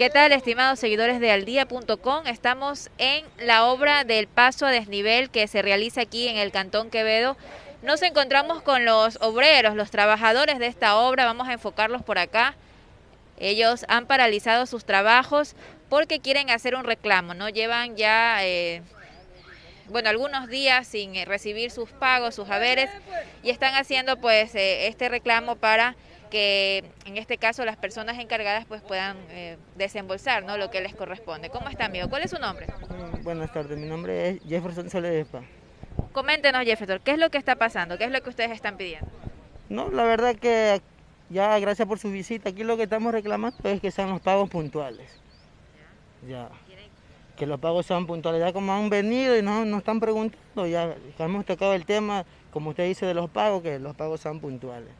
¿Qué tal, estimados seguidores de aldía.com? Estamos en la obra del paso a desnivel que se realiza aquí en el Cantón Quevedo. Nos encontramos con los obreros, los trabajadores de esta obra. Vamos a enfocarlos por acá. Ellos han paralizado sus trabajos porque quieren hacer un reclamo, ¿no? Llevan ya, eh, bueno, algunos días sin eh, recibir sus pagos, sus haberes, y están haciendo pues eh, este reclamo para que en este caso las personas encargadas pues puedan eh, desembolsar ¿no? lo que les corresponde. ¿Cómo está, amigo? ¿Cuál es su nombre? Mm, buenas tardes, mi nombre es Jefferson Soledespa. Coméntenos, Jefferson, ¿qué es lo que está pasando? ¿Qué es lo que ustedes están pidiendo? No, la verdad que ya gracias por su visita, aquí lo que estamos reclamando es que sean los pagos puntuales. Ya. Que los pagos sean puntuales. Ya como han venido y nos, nos están preguntando, ya hemos tocado el tema, como usted dice, de los pagos, que los pagos sean puntuales.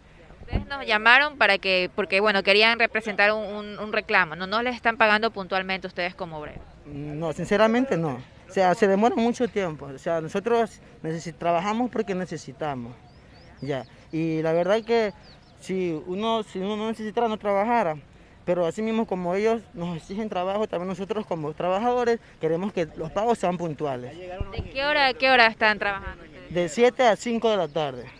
Ustedes nos llamaron para que, porque bueno, querían representar un, un, reclamo, ¿no? ¿No les están pagando puntualmente ustedes como obreros? No, sinceramente no. O sea, se demora mucho tiempo. O sea, nosotros trabajamos porque necesitamos. Ya. Y la verdad que si uno, si uno no necesitara, no trabajara. Pero así mismo como ellos nos exigen trabajo, también nosotros como trabajadores queremos que los pagos sean puntuales. ¿De qué hora qué hora están trabajando? De 7 a 5 de la tarde.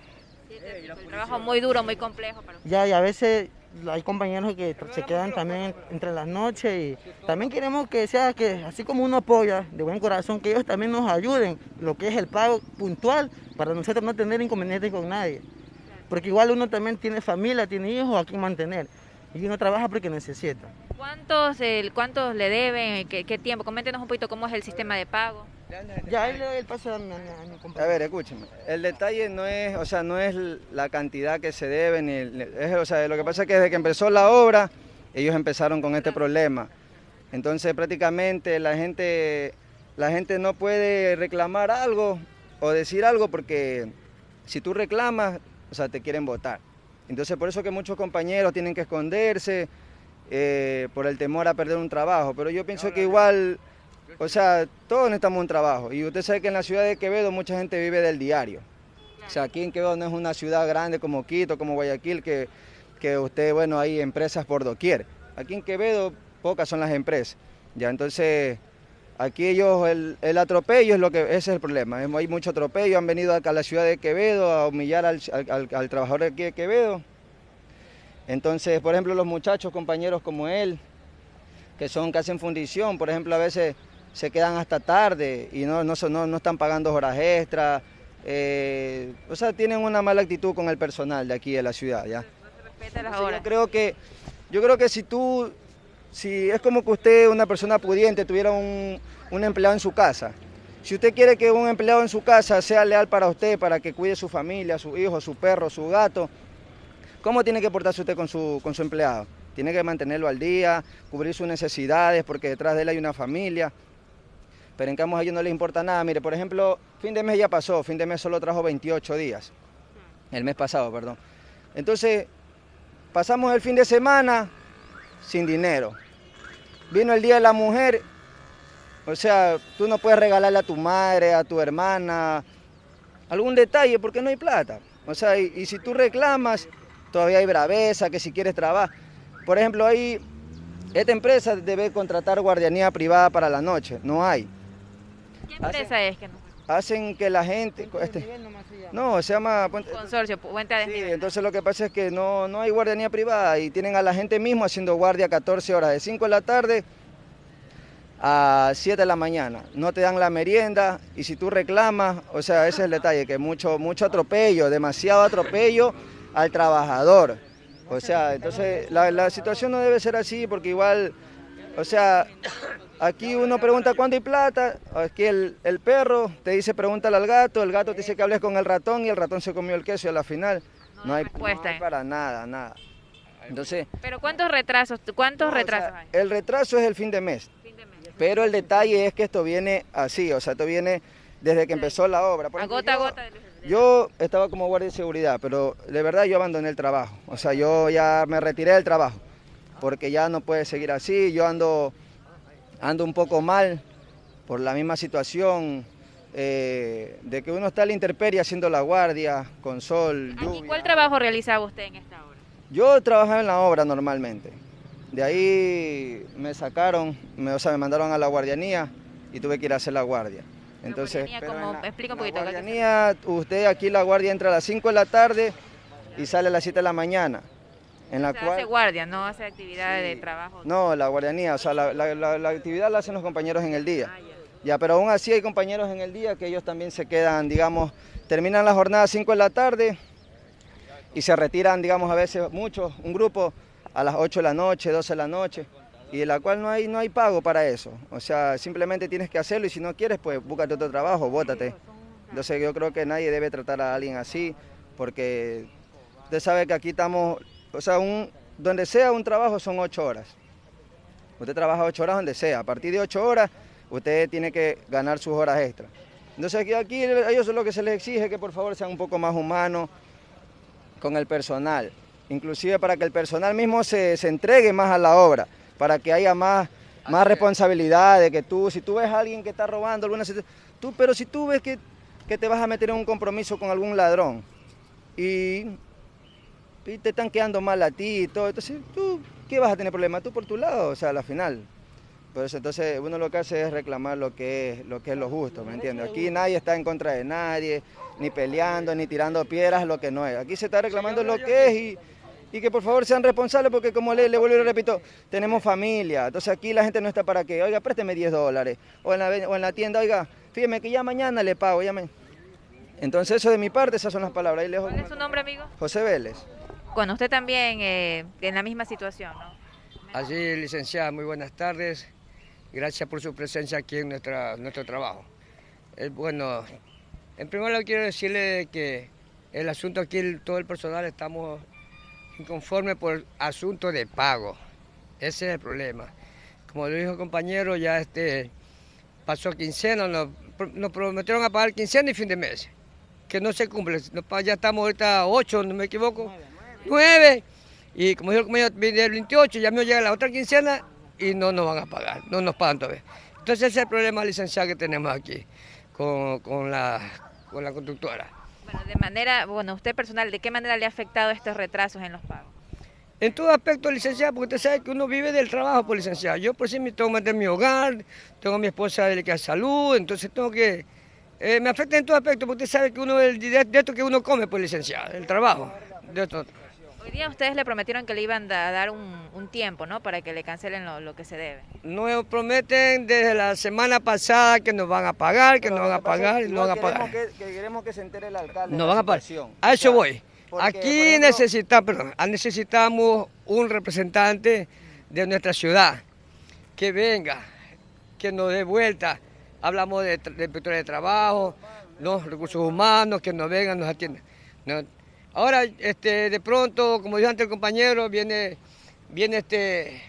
Un trabajo muy duro, muy complejo. Pero... Ya, y a veces hay compañeros que se quedan también entre las noches y también queremos que sea que, así como uno apoya de buen corazón, que ellos también nos ayuden, lo que es el pago puntual, para nosotros no tener inconvenientes con nadie. Porque igual uno también tiene familia, tiene hijos a quien mantener y uno trabaja porque necesita. ¿Cuántos, cuántos le deben? ¿Qué, ¿Qué, tiempo? Coméntenos un poquito cómo es el sistema de pago. Ya, ahí le doy el paso a mi, a mi compañero. A ver, escúcheme. El detalle no es, o sea, no es la cantidad que se debe, ni es, o sea, lo que pasa es que desde que empezó la obra, ellos empezaron con este problema. Entonces, prácticamente la gente, la gente no puede reclamar algo o decir algo porque si tú reclamas, o sea, te quieren votar. Entonces, por eso que muchos compañeros tienen que esconderse eh, por el temor a perder un trabajo. Pero yo pienso que igual o sea, todos necesitamos un trabajo. Y usted sabe que en la ciudad de Quevedo mucha gente vive del diario. O sea, aquí en Quevedo no es una ciudad grande como Quito, como Guayaquil, que, que usted, bueno, hay empresas por doquier. Aquí en Quevedo pocas son las empresas. Ya, entonces, aquí ellos, el, el atropello es lo que, ese es el problema. Hay mucho atropello, han venido acá a la ciudad de Quevedo a humillar al, al, trabajador aquí de Quevedo. Entonces, por ejemplo, los muchachos, compañeros como él, que son casi en fundición, por ejemplo, a veces se quedan hasta tarde y no, no, no, no están pagando horas extras. Eh, o sea, tienen una mala actitud con el personal de aquí de la ciudad, ¿ya? Yo creo que, yo creo que si tú, si es como que usted, una persona pudiente, tuviera un, un empleado en su casa, si usted quiere que un empleado en su casa sea leal para usted, para que cuide su familia, su hijo, su perro, su gato, ¿cómo tiene que portarse usted con su, con su empleado? Tiene que mantenerlo al día, cubrir sus necesidades, porque detrás de él hay una familia pero en cambio a ellos no les importa nada. Mire, por ejemplo, fin de mes ya pasó, fin de mes solo trajo 28 días, el mes pasado, perdón. Entonces, pasamos el fin de semana sin dinero. Vino el Día de la Mujer, o sea, tú no puedes regalarle a tu madre, a tu hermana, algún detalle porque no hay plata. O sea, y, y si tú reclamas, todavía hay braveza, que si quieres trabajar. Por ejemplo, ahí, esta empresa debe contratar guardianía privada para la noche, no hay. ¿Qué empresa hacen, es que no? Hacen que la gente... Este, no, se llama... Puente, Consorcio, Puente de Sí, entonces lo que pasa es que no, no hay guardianía privada y tienen a la gente mismo haciendo guardia 14 horas, de 5 de la tarde a 7 de la mañana. No te dan la merienda y si tú reclamas, o sea, ese es el detalle, que mucho, mucho atropello, demasiado atropello al trabajador. O sea, entonces la, la situación no debe ser así porque igual, o sea, Aquí uno pregunta cuándo hay plata, aquí el, el, perro te dice pregúntale al gato, el gato te dice que hables con el ratón y el ratón se comió el queso y a la final no, no hay respuesta no hay para nada, nada. Entonces, pero ¿cuántos retrasos, cuántos no, retrasos o sea, hay? El retraso es el fin de mes. Fin de mes. Pero el detalle es que esto viene así, o sea, esto viene desde que empezó la obra. Por a gota a gota. Yo estaba como guardia de seguridad, pero de verdad yo abandoné el trabajo. O sea, yo ya me retiré del trabajo, porque ya no puede seguir así. Yo ando ando un poco mal por la misma situación eh, de que uno está a la intemperie haciendo la guardia, con sol, lluvia. ¿Y cuál trabajo realizaba usted en esta obra? Yo trabajaba en la obra normalmente. De ahí me sacaron, me, o sea, me mandaron a la guardianía y tuve que ir a hacer la guardia. Entonces, como, explica un poquito. La guardianía, usted aquí la guardia entra a las 5 de la tarde y sale a las 7 de la mañana. En la cual, hace guardia, no hace actividades de trabajo. No, la guardianía, o sea, la, actividad la hacen los compañeros en el día. Ah, ya. pero aún así hay compañeros en el día que ellos también se quedan, digamos, terminan la jornada a 5 de la tarde y se retiran, digamos, a veces muchos, un grupo a las 8 de la noche, 12 de la noche, y de la cual no hay, no hay pago para eso. O sea, simplemente tienes que hacerlo y si no quieres, pues búscate otro trabajo, bótate. Entonces yo creo que nadie debe tratar a alguien así, porque usted sabe que aquí estamos o sea, un, donde sea un trabajo son ocho horas. Usted trabaja ocho horas donde sea. A partir de ocho horas, usted tiene que ganar sus horas extras. Entonces aquí, aquí a ellos lo que se les exige que por favor sean un poco más humanos con el personal. Inclusive para que el personal mismo se, entregue más a la obra, para que haya más, más responsabilidad de que tú, si tú ves a alguien que está robando alguna tú, pero si tú ves que, que te vas a meter en un compromiso con algún ladrón y y te están quedando mal a ti y todo. Entonces, ¿tú qué vas a tener problema? Tú por tu lado, o sea, a la final. Por eso, entonces, uno lo que hace es reclamar lo que es lo, que es lo justo, ¿me entiendes? Aquí nadie está en contra de nadie, ni peleando, ni tirando piedras, lo que no es. Aquí se está reclamando lo que es y, y que por favor sean responsables porque como le, le vuelvo y le repito, tenemos familia. Entonces aquí la gente no está para que, oiga, présteme 10 dólares. O en la, o en la tienda, oiga, fíjeme que ya mañana le pago, ya Entonces eso de mi parte, esas son las palabras. ¿Cuál es su nombre, amigo? José Vélez. Bueno, usted también eh, en la misma situación, ¿no? Así, licenciada, muy buenas tardes. Gracias por su presencia aquí en nuestra, nuestro trabajo. bueno, en primer lugar quiero decirle que el asunto aquí, todo el personal estamos inconformes por asunto de pago. Ese es el problema. Como lo dijo el compañero, ya este pasó quincena, nos, nos prometieron a pagar quincena y fin de mes, que no se cumple. Ya estamos ahorita ocho, no me equivoco. 9 y como dijo el compañero, viene el 28, ya me llega la otra quincena y no nos van a pagar, no nos pagan todavía. Entonces ese es el problema licenciado que tenemos aquí con, la, con la conductora. Bueno, de manera, bueno, usted personal, ¿de qué manera le ha afectado estos retrasos en los pagos? En todo aspecto, licenciado, porque usted sabe que uno vive del trabajo, por pues, licenciado. Yo por sí me tengo que mantener mi hogar, tengo a mi esposa delicada de salud, entonces tengo que... Eh, me afecta en todo aspecto, porque usted sabe que uno, de, de esto que uno come, pues licenciado, el trabajo. De esto. Hoy día ustedes le prometieron que le iban a dar un, tiempo, ¿no? Para que le cancelen lo, que se debe. Nos prometen desde la semana pasada que nos van a pagar, que nos van a pagar y nos van a pagar. Que, queremos que se entere el alcalde. Nos van a pagar. A eso voy. Aquí necesitamos, necesitamos un representante de nuestra ciudad que venga, que nos dé vuelta. Hablamos de, de, de trabajo, los recursos humanos, que nos vengan, nos atiendan. Ahora, este, de pronto, como dijo antes el compañero, viene, viene este,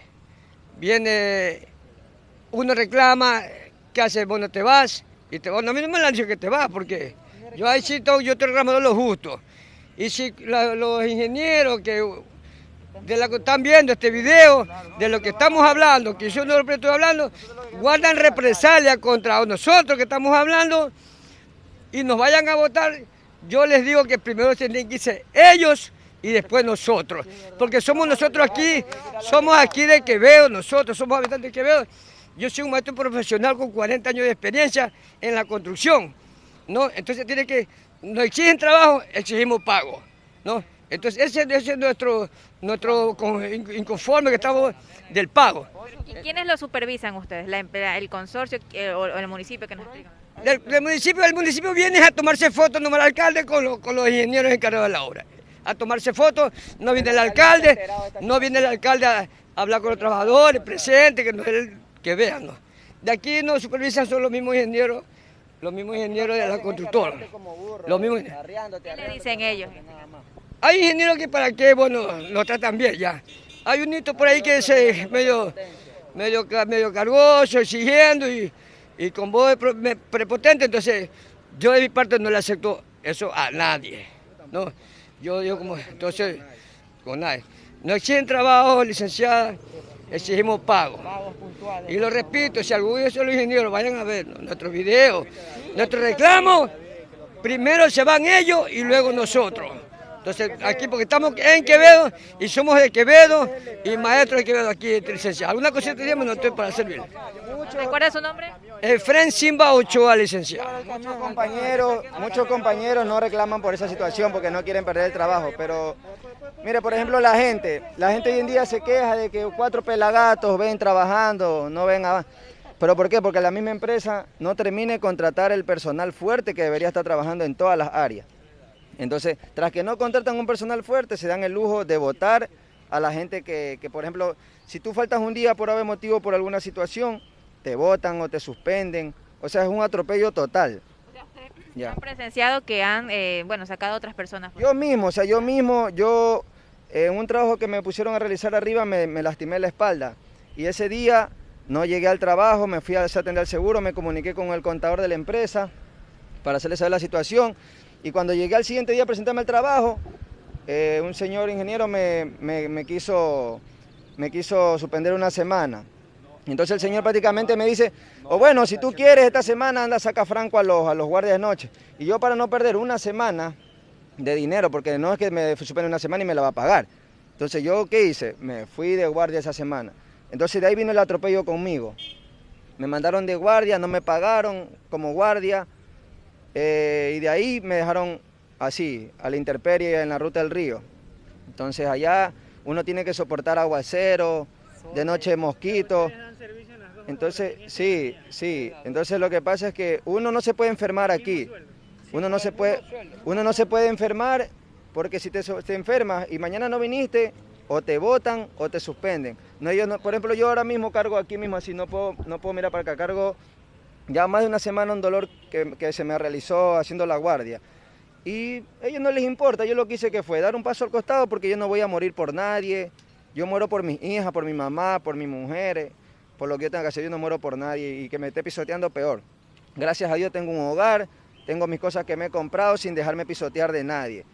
viene, uno reclama, ¿qué hace? Bueno, te vas, y te vas, no, a mí no me han dicho que te vas, porque yo ahí sí, yo te reclamo lo justo. Y si los ingenieros que de la que están viendo este video, de lo que estamos hablando, que yo no lo estoy hablando, guardan represalia contra nosotros que estamos hablando y nos vayan a votar, yo les digo que primero tienen que irse ellos y después nosotros. Porque somos nosotros aquí, somos aquí de Quevedo, nosotros somos habitantes de Quevedo. Yo soy un maestro profesional con 40 años de experiencia en la construcción. ¿no? Entonces tiene que, nos exigen trabajo, exigimos pago. ¿no? Entonces ese, es nuestro, nuestro inconforme que estamos del pago. ¿Y quiénes lo supervisan ustedes? ¿El consorcio eh, o el municipio que nos explican? Del, municipio, el municipio viene a tomarse fotos, no el alcalde, con, los ingenieros encargados de la obra. A tomarse fotos, no viene el alcalde, no viene el alcalde a, hablar con los trabajadores presentes, que, que vean. De aquí nos supervisan son los mismos ingenieros, los mismos ingenieros de la constructora. Los mismos... ¿Qué le dicen ellos? Hay ingenieros que para qué, bueno, lo tratan bien ya. Hay un hito por ahí que es medio, medio, medio cargoso, exigiendo y y con voz prepotente, entonces yo de mi parte no le acepto eso a nadie. ¿no? Yo digo como, entonces, con nadie. No exigen trabajo, licenciada, exigimos pago. Y lo repito, si alguno de esos ingenieros vayan a ver nuestros videos, nuestros reclamos, primero se van ellos y luego nosotros. Entonces, aquí porque estamos en Quevedo y somos de Quevedo y maestros de Quevedo aquí, licenciado. ¿Alguna cosita tenemos? No estoy para servir. ¿Recuerda su nombre? Efren Simba Ochoa, licenciado. Muchos compañeros, muchos compañeros no reclaman por esa situación porque no quieren perder el trabajo, pero mire, por ejemplo, la gente, la gente hoy en día se queja de que cuatro pelagatos ven trabajando, no ven a... ¿Pero por qué? Porque la misma empresa no termine de contratar el personal fuerte que debería estar trabajando en todas las áreas. Entonces, tras que no contratan un personal fuerte, se dan el lujo de votar a la gente que, por ejemplo, si tú faltas un día por haber motivo por alguna situación, te votan o te suspenden. O sea, es un atropello total. Ya. ¿Han presenciado que han, eh, bueno, sacado a otras personas? Yo mismo, o sea, yo mismo, yo en un trabajo que me pusieron a realizar arriba me, me, lastimé la espalda. Y ese día no llegué al trabajo, me fui a atender al seguro, me comuniqué con el contador de la empresa para hacerle saber la situación. Y cuando llegué al siguiente día a presentarme al trabajo, eh, un señor ingeniero me, quiso, me quiso suspender una semana. Entonces el señor prácticamente me dice, o bueno, si tú quieres esta semana anda saca franco a los, a los guardias de noche. Y yo para no perder una semana de dinero, porque no es que me suspende una semana y me la va a pagar. Entonces yo, ¿qué hice? Me fui de guardia esa semana. Entonces de ahí vino el atropello conmigo. Me mandaron de guardia, no me pagaron como guardia. Eh, y de ahí me dejaron así, a la intemperie en la ruta del río. Entonces allá uno tiene que soportar aguacero, de noche mosquitos. Entonces, sí, sí. Entonces lo que pasa es que uno no se puede enfermar aquí. Uno no se puede, uno no se puede enfermar porque si te, te enfermas y mañana no viniste, o te votan o te suspenden. No, yo no, por ejemplo, yo ahora mismo cargo aquí mismo así, no puedo, no puedo mirar para acá, cargo ya más de una semana un dolor que, se me realizó haciendo la guardia. Y a ellos no les importa, yo lo que hice que fue dar un paso al costado porque yo no voy a morir por nadie, yo muero por mis hijas, por mi mamá, por mis mujeres, por lo que yo tengo que hacer, yo no muero por nadie y que me esté pisoteando peor. Gracias a Dios tengo un hogar, tengo mis cosas que me he comprado sin dejarme pisotear de nadie.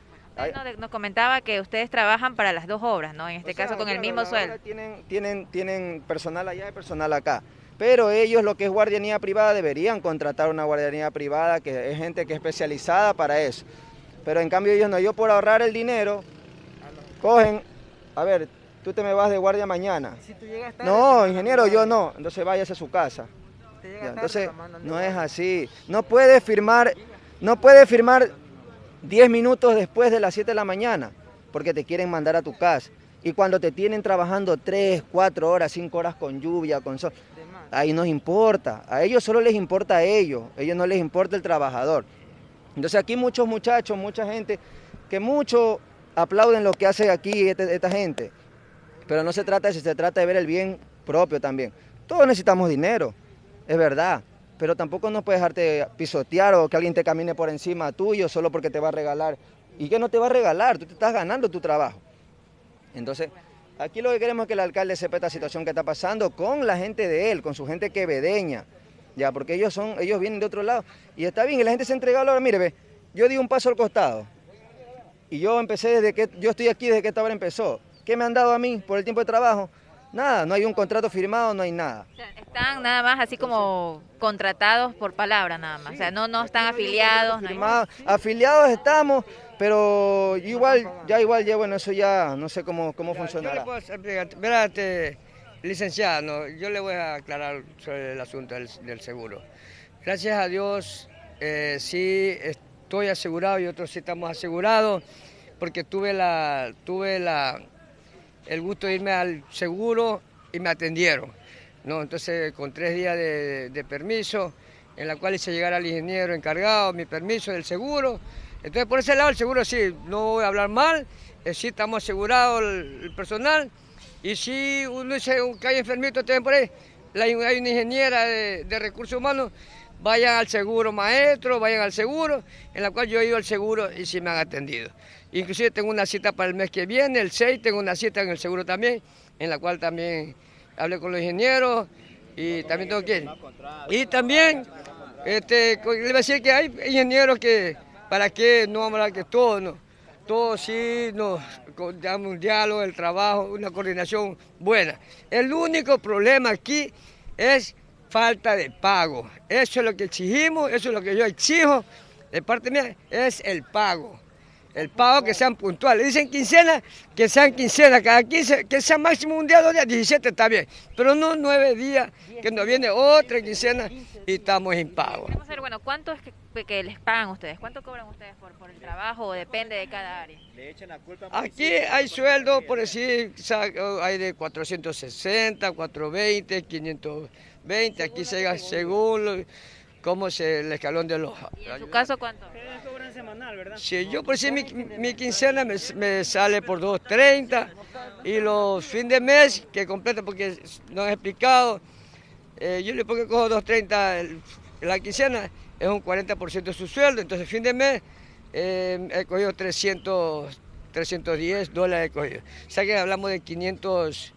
nos comentaba que ustedes trabajan para las dos obras, ¿no? En este caso con el mismo sueldo. Tienen, tienen, tienen personal allá y personal acá pero ellos lo que es guardianía privada deberían contratar una guardianía privada que es gente que es especializada para eso. Pero en cambio ellos no, yo por ahorrar el dinero, cogen, a ver, tú te me vas de guardia mañana. no, ingeniero, yo no, entonces váyase a su casa. entonces, no es así. No puede firmar, no puede firmar 10 minutos después de las 7 de la mañana, porque te quieren mandar a tu casa. Y cuando te tienen trabajando 3, 4 horas, 5 horas con lluvia, con sol, ahí nos importa. A ellos solo les importa a ellos, a ellos no les importa el trabajador. Entonces aquí muchos muchachos, mucha gente, que mucho aplauden lo que hace aquí este, esta, gente. Pero no se trata de eso, se trata de ver el bien propio también. Todos necesitamos dinero, es verdad, pero tampoco nos puedes dejarte pisotear o que alguien te camine por encima tuyo solo porque te va a regalar. ¿Y que no te va a regalar? Tú te estás ganando tu trabajo. Entonces, Aquí lo que queremos es que el alcalde sepa esta situación que está pasando con la gente de él, con su gente quevedeña, ya, porque ellos son, ellos vienen de otro lado. Y está bien, y la gente se ha entregado ahora, mire, ve, yo di un paso al costado. Y yo empecé desde que, yo estoy aquí desde que esta hora empezó. ¿Qué me han dado a mí por el tiempo de trabajo? Nada, no hay un contrato firmado, no hay nada. están nada más así como contratados por palabra nada más, o sea, no, no están afiliados. Afiliados estamos, pero igual, ya igual, ya bueno, eso ya no sé cómo, cómo funcionará. Espérate, licenciado, yo le voy a aclarar sobre el asunto del, seguro. Gracias a Dios, eh, sí estoy asegurado y otros sí estamos asegurados, porque tuve la, tuve la, el gusto de irme al seguro y me atendieron. ¿no? Entonces, con tres días de, de permiso, en la cual hice llegar al ingeniero encargado mi permiso del seguro, entonces, por ese lado, el seguro sí, no voy a hablar mal, eh, sí estamos asegurados el, personal, y si uno dice que hay enfermitos también por ahí, hay una ingeniera de, recursos humanos, vayan al seguro maestro, vayan al seguro, en la cual yo he ido al seguro y sí me han atendido. Inclusive tengo una cita para el mes que viene, el 6, tengo una cita en el seguro también, en la cual también hablé con los ingenieros y también tengo que. Y también, este, le voy a decir que hay ingenieros que ¿Para qué no vamos a hablar que todo, no? Todo sí nos damos un diálogo, el trabajo, una coordinación buena. El único problema aquí es falta de pago. Eso es lo que exigimos, eso es lo que yo exijo de parte mía, es el pago. El pago que sean puntuales. Dicen quincena, que sean quincena. Cada 15, que sea máximo un día, dos días, 17 está bien. Pero no nueve días, que nos viene otra quincena y estamos impago. Vamos a ver, bueno, ¿cuánto es que, les pagan ustedes? ¿Cuánto cobran ustedes por, por el trabajo o depende de cada área? Aquí hay sueldo, por decir, hay de 460, 420, 520. Aquí se llega según cómo se el escalón de los... ¿Y en su caso cuánto? cobran semanal, ¿verdad? Sí, yo por si mi, mi quincena me, sale por 2.30 y los fines de mes que completa porque no he explicado, eh, yo le pongo que cojo 2.30 la quincena, es un 40% de su sueldo, entonces fin de mes eh, he cogido 300, 310 dólares he cogido. O sea que hablamos de 500,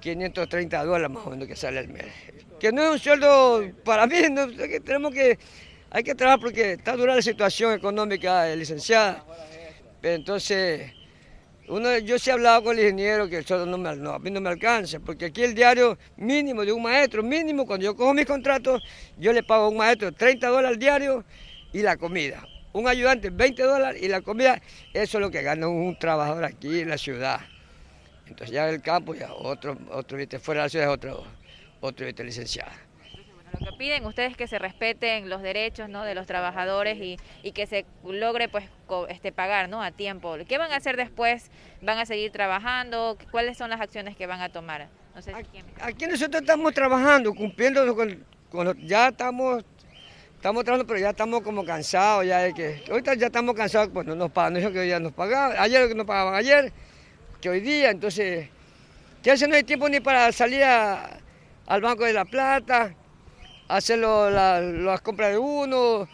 530 dólares más o menos que sale al mes que no es un sueldo para mí, que tenemos que, hay que trabajar porque está dura la situación económica, licenciada. Entonces, uno, yo sí he hablado con el ingeniero que el sueldo no me, a mí no me alcanza, porque aquí el diario mínimo de un maestro, mínimo, cuando yo cojo mis contratos, yo le pago a un maestro 30 dólares al diario y la comida. Un ayudante 20 dólares y la comida, eso es lo que gana un trabajador aquí en la ciudad. Entonces ya el campo, ya otro, otro, fuera de la ciudad es otro otro licenciada. lo que piden ustedes es que se respeten los derechos ¿no? de los trabajadores y, que se logre pues este pagar ¿no? a tiempo. ¿Qué van a hacer después? ¿Van a seguir trabajando? ¿Cuáles son las acciones que van a tomar? aquí, nosotros estamos trabajando, cumpliendo con, ya estamos estamos trabajando, pero ya estamos como cansados ya de que ahorita ya estamos cansados, pues no nos pagan, no dijo que hoy día nos pagaban, ayer que nos pagaban ayer, que hoy día, entonces ya se no hay tiempo ni para salir a al Banco de la Plata, hacer las compras de uno.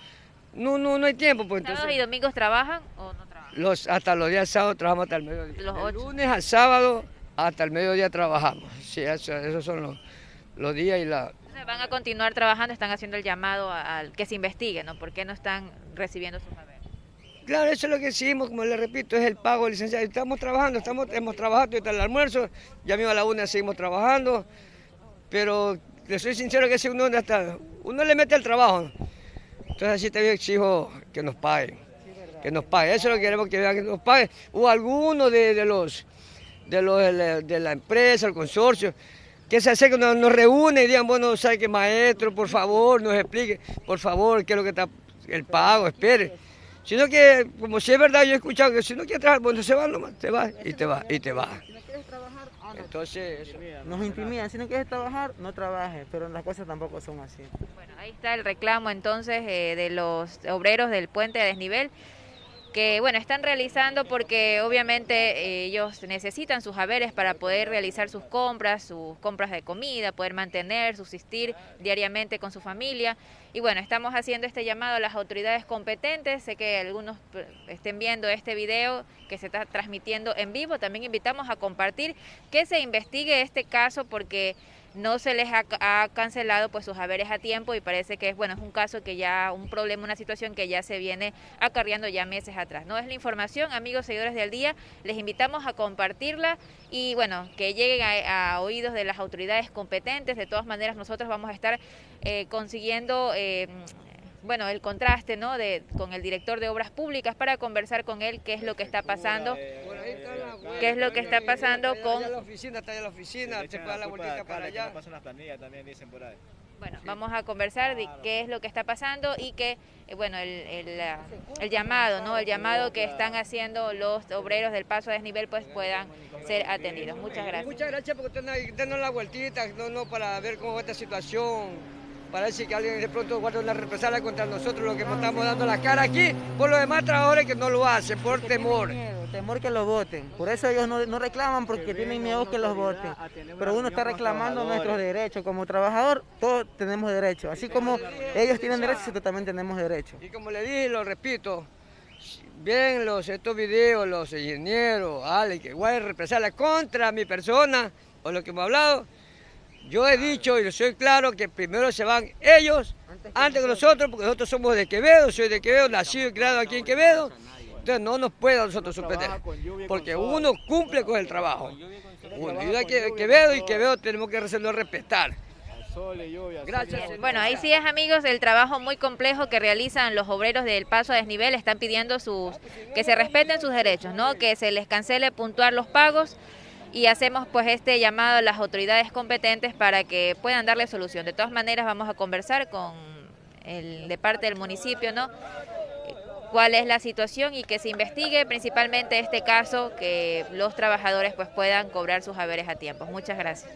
No, no, no hay tiempo. Pues, ¿Sábados y domingos trabajan o no trabajan? Los, hasta los días sábados trabajamos hasta el mediodía. Los lunes al sábado hasta el mediodía trabajamos. Sí, esos son los, días y la... Van a continuar trabajando, están haciendo el llamado al que se investigue, ¿no? ¿Por qué no están recibiendo sus haberes? Claro, eso es lo que hicimos, como le repito, es el pago licenciado. Estamos trabajando, estamos, hemos trabajado hasta el almuerzo, ya mismo a la una seguimos trabajando pero le soy sincero que si uno, hasta, uno le mete el trabajo. Entonces así también exijo que nos paguen, que nos paguen. Eso es lo que queremos que vean, que nos paguen. O alguno de, los, de los de la, empresa, el consorcio, que se hace que nos, nos reúne y digan, bueno, sabe que maestro, por favor, nos explique, por favor, qué es lo que está el pago, espere. Sino que, como si es verdad, yo he escuchado que si no quiere trabajar, bueno, se va nomás, te va y te va y te va. Entonces, nos intimidan, si no quieres trabajar, no trabajes, pero las cosas tampoco son así. Bueno, ahí está el reclamo entonces eh, de los obreros del puente de desnivel que bueno, están realizando porque obviamente eh, ellos necesitan sus haberes para poder realizar sus compras, sus compras de comida, poder mantener, subsistir diariamente con su familia. Y bueno, estamos haciendo este llamado a las autoridades competentes. Sé que algunos eh, estén viendo este video que se está transmitiendo en vivo. También invitamos a compartir que se investigue este caso porque no se les ha, cancelado pues sus haberes a tiempo y parece que es bueno es un caso que ya un problema una situación que ya se viene acarreando ya meses atrás no es la información amigos seguidores del día les invitamos a compartirla y bueno que lleguen a, oídos de las autoridades competentes. De todas maneras nosotros vamos a estar eh, consiguiendo eh, bueno, el contraste ¿no? de, con el director de obras públicas para conversar con él qué es lo que está pasando, qué es lo que está pasando con... la oficina, está en la oficina, se puede dar la vueltita para allá. Bueno, vamos a conversar de qué es lo que está pasando y que, eh, bueno, el, el, el, llamado, ¿no? El llamado que están haciendo los obreros del paso a desnivel, pues puedan ser atendidos. Muchas gracias. Muchas gracias por tener la vueltita, no, no, para ver cómo va esta situación Parece que alguien de pronto guarda una represalia contra nosotros, lo que nos estamos dando la cara aquí, por los demás trabajadores que no lo hacen, por temor. Temor que los voten. Por eso ellos no, reclaman porque tienen miedo que los voten. Pero uno está reclamando nuestros derechos. Como trabajador, todos tenemos derechos. Así como ellos tienen derechos, nosotros también tenemos derechos. Y como le dije, lo repito, bien los, estos videos, los ingenieros, Ale, que igual represalia contra mi persona, o lo que hemos hablado, yo he dicho y soy claro que primero se van ellos antes que nosotros, porque nosotros somos de Quevedo, soy de Quevedo, nacido y criado aquí en Quevedo. Entonces no nos puede a nosotros suspender, porque uno cumple con el trabajo. Uno ayuda a Quevedo y Quevedo tenemos que hacerlo respetar. y. Gracias. Bueno, ahí sí es, amigos, el trabajo muy complejo que realizan los obreros del paso a desnivel. Están pidiendo sus que se respeten sus derechos, ¿no? Que se les cancele puntuar los pagos y hacemos pues este llamado a las autoridades competentes para que puedan darle solución. De todas maneras, vamos a conversar con el de parte del municipio, ¿no? Cuál es la situación y que se investigue principalmente este caso, que los trabajadores pues puedan cobrar sus haberes a tiempo. Muchas gracias.